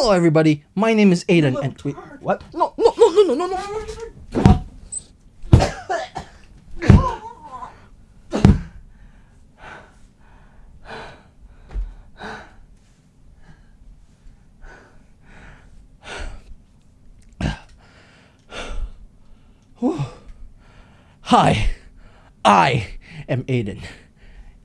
Hello everybody, my name is Aiden and wait, what? No, no, no, no, no, no, no. Hi, I am Aiden.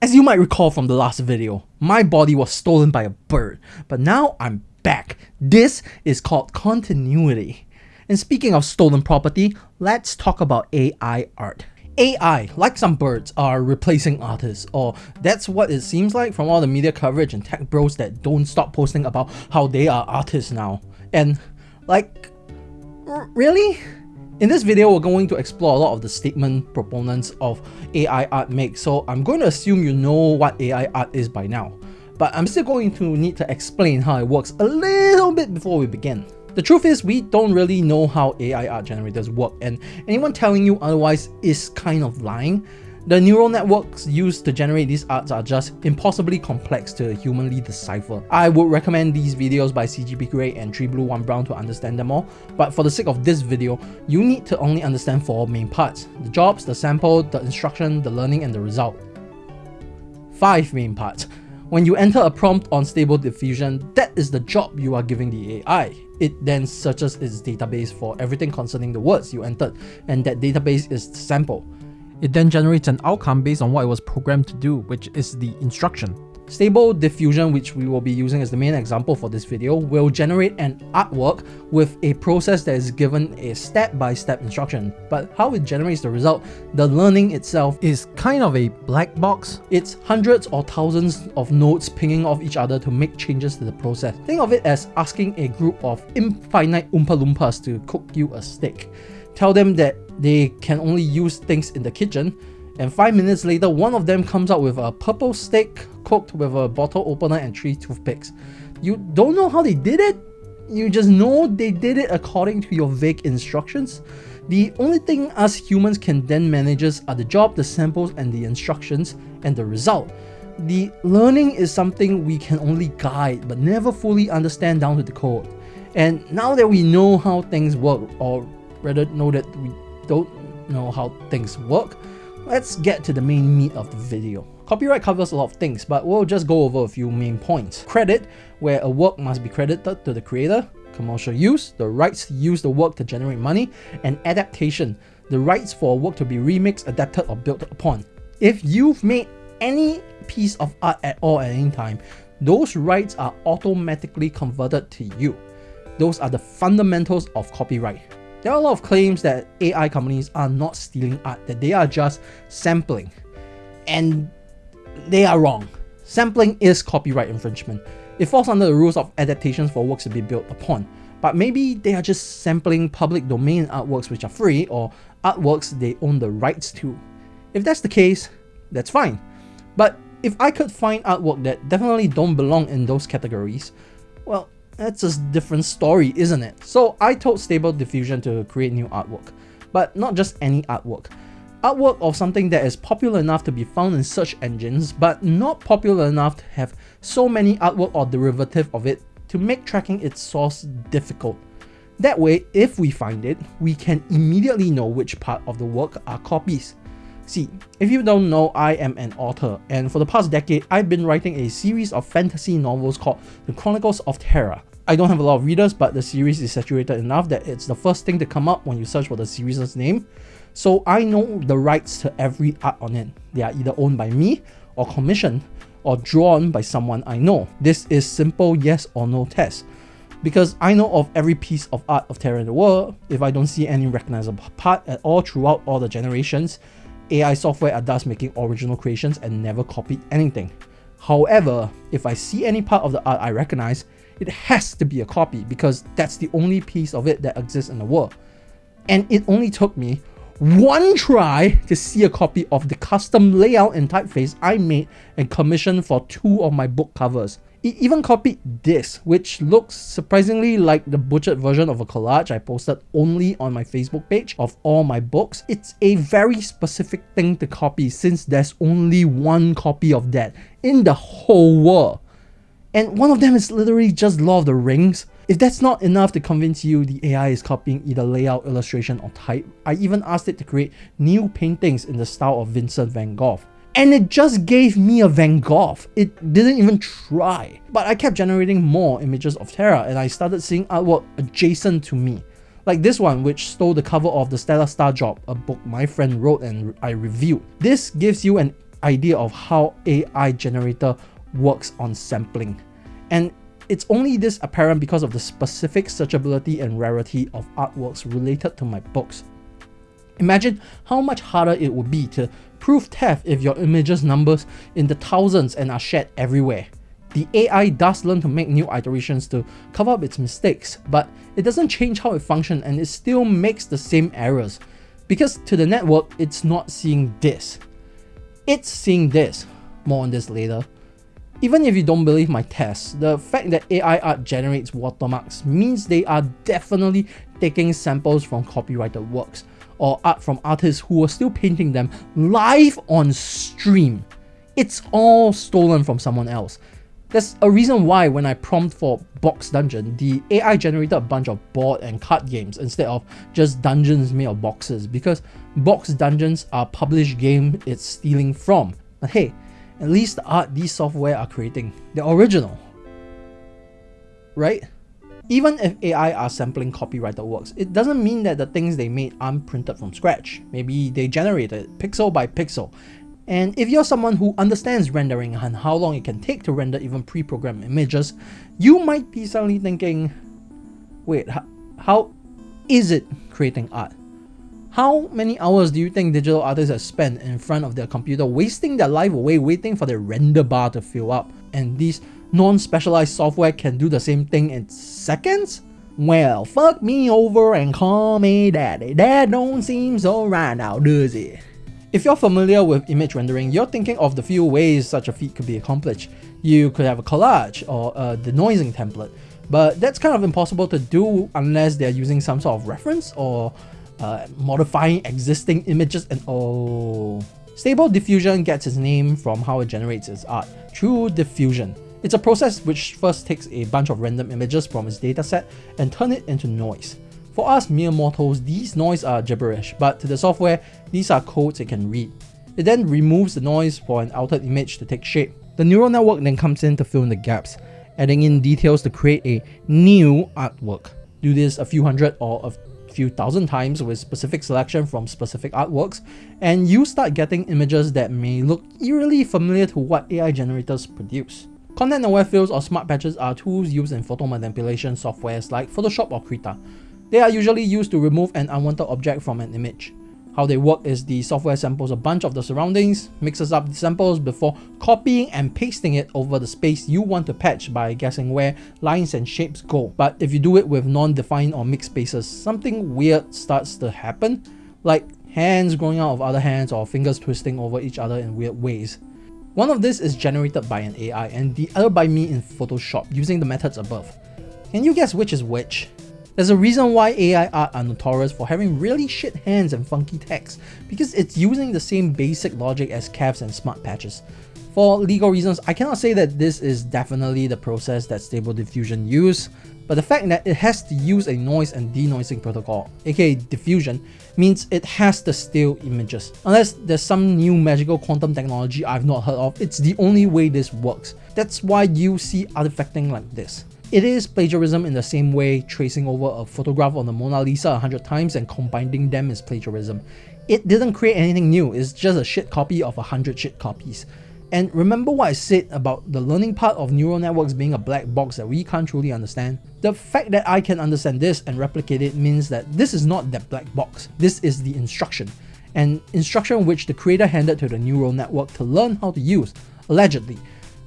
As you might recall from the last video, my body was stolen by a bird, but now I'm back. This is called continuity. And speaking of stolen property, let's talk about AI art. AI, like some birds, are replacing artists, or that's what it seems like from all the media coverage and tech bros that don't stop posting about how they are artists now. And, like, really? In this video, we're going to explore a lot of the statement proponents of AI art make, so I'm going to assume you know what AI art is by now. But I'm still going to need to explain how it works a little bit before we begin. The truth is, we don't really know how AI art generators work, and anyone telling you otherwise is kind of lying. The neural networks used to generate these arts are just impossibly complex to humanly decipher. I would recommend these videos by CGP Grey and 3Blue1Brown to understand them all, but for the sake of this video, you need to only understand four main parts. The jobs, the sample, the instruction, the learning, and the result. Five main parts. When you enter a prompt on Stable Diffusion, that is the job you are giving the AI. It then searches its database for everything concerning the words you entered, and that database is the sample. It then generates an outcome based on what it was programmed to do, which is the instruction. Stable Diffusion, which we will be using as the main example for this video, will generate an artwork with a process that is given a step-by-step -step instruction. But how it generates the result, the learning itself is kind of a black box. It's hundreds or thousands of nodes pinging off each other to make changes to the process. Think of it as asking a group of infinite Oompa Loompas to cook you a steak. Tell them that they can only use things in the kitchen, and 5 minutes later one of them comes out with a purple steak cooked with a bottle opener and 3 toothpicks. You don't know how they did it? You just know they did it according to your vague instructions? The only thing us humans can then manage are the job, the samples, and the instructions, and the result. The learning is something we can only guide, but never fully understand down to the code. And now that we know how things work, or rather know that we don't know how things work, let's get to the main meat of the video. Copyright covers a lot of things, but we'll just go over a few main points. Credit, where a work must be credited to the creator. Commercial use, the rights to use the work to generate money. And adaptation, the rights for a work to be remixed, adapted, or built upon. If you've made any piece of art at all at any time, those rights are automatically converted to you. Those are the fundamentals of copyright. There are a lot of claims that AI companies are not stealing art, that they are just sampling. And they are wrong. Sampling is copyright infringement. It falls under the rules of adaptations for works to be built upon. But maybe they are just sampling public domain artworks which are free or artworks they own the rights to. If that's the case, that's fine. But if I could find artwork that definitely don't belong in those categories, well, that's a different story, isn't it? So I told Stable Diffusion to create new artwork, but not just any artwork. Artwork of something that is popular enough to be found in search engines, but not popular enough to have so many artwork or derivative of it to make tracking its source difficult. That way, if we find it, we can immediately know which part of the work are copies. See, if you don't know, I am an author, and for the past decade, I've been writing a series of fantasy novels called The Chronicles of Terra. I don't have a lot of readers, but the series is saturated enough that it's the first thing to come up when you search for the series' name. So I know the rights to every art on it. They are either owned by me, or commissioned, or drawn by someone I know. This is simple yes or no test. Because I know of every piece of art of Terra in the world, if I don't see any recognizable part at all throughout all the generations, AI software are thus making original creations and never copied anything. However, if I see any part of the art I recognize, it has to be a copy because that's the only piece of it that exists in the world. And it only took me one try to see a copy of the custom layout and typeface I made and commissioned for two of my book covers. It even copied this, which looks surprisingly like the butchered version of a collage I posted only on my Facebook page of all my books. It's a very specific thing to copy since there's only one copy of that in the whole world. And one of them is literally just Lord of the Rings. If that's not enough to convince you the AI is copying either layout, illustration, or type, I even asked it to create new paintings in the style of Vincent van Gogh. And it just gave me a Van Gogh. It didn't even try. But I kept generating more images of Terra and I started seeing artwork adjacent to me. Like this one, which stole the cover of the Stellar Star Job, a book my friend wrote and I reviewed. This gives you an idea of how AI generator works on sampling. And it's only this apparent because of the specific searchability and rarity of artworks related to my books. Imagine how much harder it would be to prove theft if your images numbers in the thousands and are shared everywhere. The AI does learn to make new iterations to cover up its mistakes, but it doesn't change how it functions and it still makes the same errors. Because to the network, it's not seeing this. It's seeing this. More on this later. Even if you don't believe my tests, the fact that AI art generates watermarks means they are definitely taking samples from copyrighted works or art from artists who are still painting them live on stream. It's all stolen from someone else. There's a reason why when I prompt for box dungeon, the AI generated a bunch of board and card games instead of just dungeons made of boxes because box dungeons are published game it's stealing from. But hey, at least the art these software are creating, they're original. Right? Even if AI are sampling copyrighted works, it doesn't mean that the things they made aren't printed from scratch. Maybe they generated pixel by pixel. And if you're someone who understands rendering and how long it can take to render even pre-programmed images, you might be suddenly thinking, wait, how is it creating art? How many hours do you think digital artists have spent in front of their computer wasting their life away waiting for their render bar to fill up? And these non-specialized software can do the same thing in seconds? Well, fuck me over and call me daddy. That don't seem so right now, does it? If you're familiar with image rendering, you're thinking of the few ways such a feat could be accomplished. You could have a collage or a denoising template, but that's kind of impossible to do unless they're using some sort of reference or uh, modifying existing images and oh. Stable diffusion gets its name from how it generates its art, through diffusion. It's a process which first takes a bunch of random images from its dataset and turn it into noise. For us mere mortals, these noise are gibberish, but to the software, these are codes it can read. It then removes the noise for an altered image to take shape. The neural network then comes in to fill in the gaps, adding in details to create a new artwork. Do this a few hundred or a few thousand times with specific selection from specific artworks, and you start getting images that may look eerily familiar to what AI generators produce. Content-aware fills or smart patches are tools used in photo manipulation softwares like Photoshop or Krita. They are usually used to remove an unwanted object from an image. How they work is the software samples a bunch of the surroundings, mixes up the samples before copying and pasting it over the space you want to patch by guessing where lines and shapes go. But if you do it with non-defined or mixed spaces, something weird starts to happen, like hands growing out of other hands or fingers twisting over each other in weird ways. One of this is generated by an AI and the other by me in Photoshop using the methods above. Can you guess which is which? There's a reason why AI art are notorious for having really shit hands and funky text, because it's using the same basic logic as CAFs and smart patches. For legal reasons, I cannot say that this is definitely the process that Stable Diffusion use, but the fact that it has to use a noise and denoising protocol, aka diffusion, means it has to steal images. Unless there's some new magical quantum technology I've not heard of, it's the only way this works. That's why you see artifacting like this. It is plagiarism in the same way tracing over a photograph on the Mona Lisa a hundred times and combining them is plagiarism. It didn't create anything new, it's just a shit copy of a hundred shit copies. And remember what I said about the learning part of neural networks being a black box that we can't truly understand? The fact that I can understand this and replicate it means that this is not that black box, this is the instruction. An instruction which the creator handed to the neural network to learn how to use, allegedly.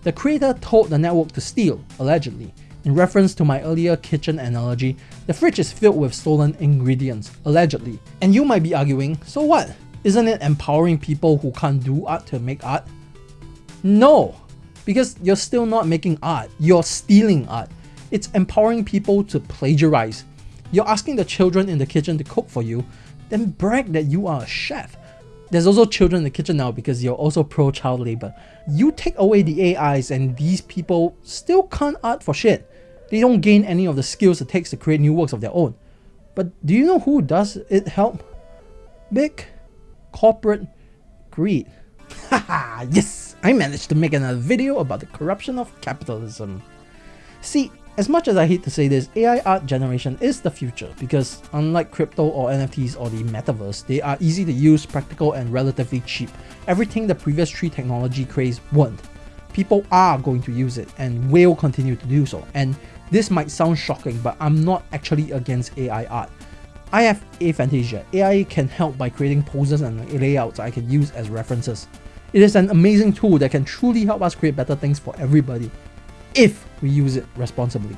The creator told the network to steal, allegedly. In reference to my earlier kitchen analogy, the fridge is filled with stolen ingredients, allegedly. And you might be arguing, so what? Isn't it empowering people who can't do art to make art? No, because you're still not making art, you're stealing art. It's empowering people to plagiarize. You're asking the children in the kitchen to cook for you, then brag that you are a chef. There's also children in the kitchen now because you're also pro child labor. You take away the AIs and these people still can't art for shit. They don't gain any of the skills it takes to create new works of their own. But do you know who does it help? Big corporate greed. Haha, yes! I managed to make another video about the corruption of capitalism. See, as much as I hate to say this, AI art generation is the future because unlike crypto or NFTs or the metaverse, they are easy to use, practical and relatively cheap. Everything the previous three technology craze weren't. People are going to use it and will continue to do so. And this might sound shocking, but I'm not actually against AI art. I have Aphantasia. AI can help by creating poses and layouts I can use as references. It is an amazing tool that can truly help us create better things for everybody if we use it responsibly.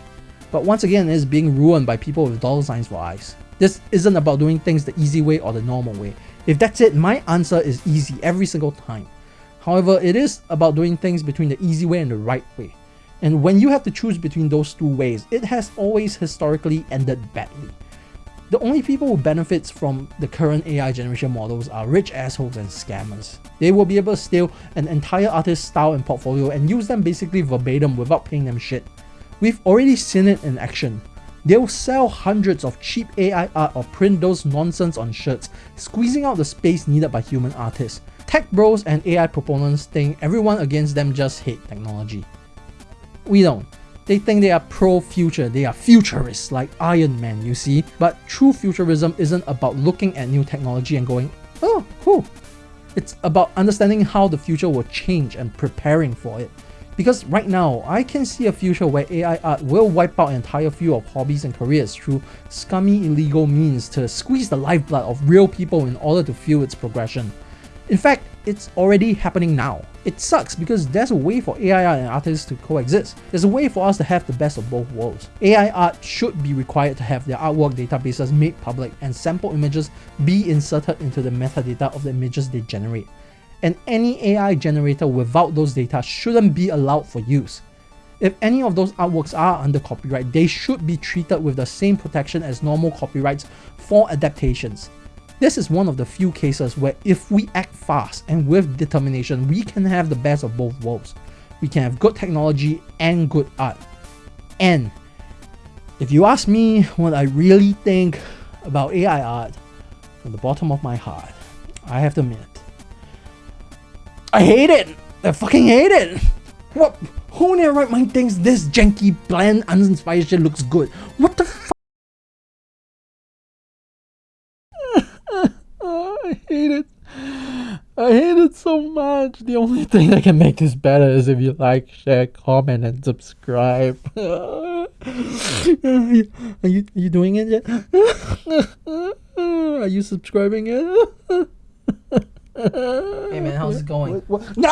But once again, it is being ruined by people with dollar signs for eyes. This isn't about doing things the easy way or the normal way. If that's it, my answer is easy every single time. However, it is about doing things between the easy way and the right way. And when you have to choose between those two ways, it has always historically ended badly. The only people who benefits from the current AI generation models are rich assholes and scammers. They will be able to steal an entire artist's style and portfolio and use them basically verbatim without paying them shit. We've already seen it in action. They'll sell hundreds of cheap AI art or print those nonsense on shirts, squeezing out the space needed by human artists. Tech bros and AI proponents think everyone against them just hate technology. We don't. They think they are pro-future, they are futurists like Iron Man, you see? But true futurism isn't about looking at new technology and going, oh, cool. It's about understanding how the future will change and preparing for it. Because right now, I can see a future where AI art will wipe out an entire field of hobbies and careers through scummy illegal means to squeeze the lifeblood of real people in order to fuel its progression. In fact, it's already happening now. It sucks because there's a way for AI art and artists to coexist. There's a way for us to have the best of both worlds. AI art should be required to have their artwork databases made public and sample images be inserted into the metadata of the images they generate. And any AI generator without those data shouldn't be allowed for use. If any of those artworks are under copyright, they should be treated with the same protection as normal copyrights for adaptations. This is one of the few cases where if we act fast and with determination, we can have the best of both worlds. We can have good technology and good art. And if you ask me what I really think about AI art, from the bottom of my heart, I have to admit, I hate it! I fucking hate it! What? Who in their right mind thinks this janky, bland, uninspired shit looks good? What the I hate it. I hate it so much. The only thing that can make this better is if you like, share, comment, and subscribe. are, you, are you are you doing it yet? are you subscribing yet? hey man, how's it going? What, what? Nah!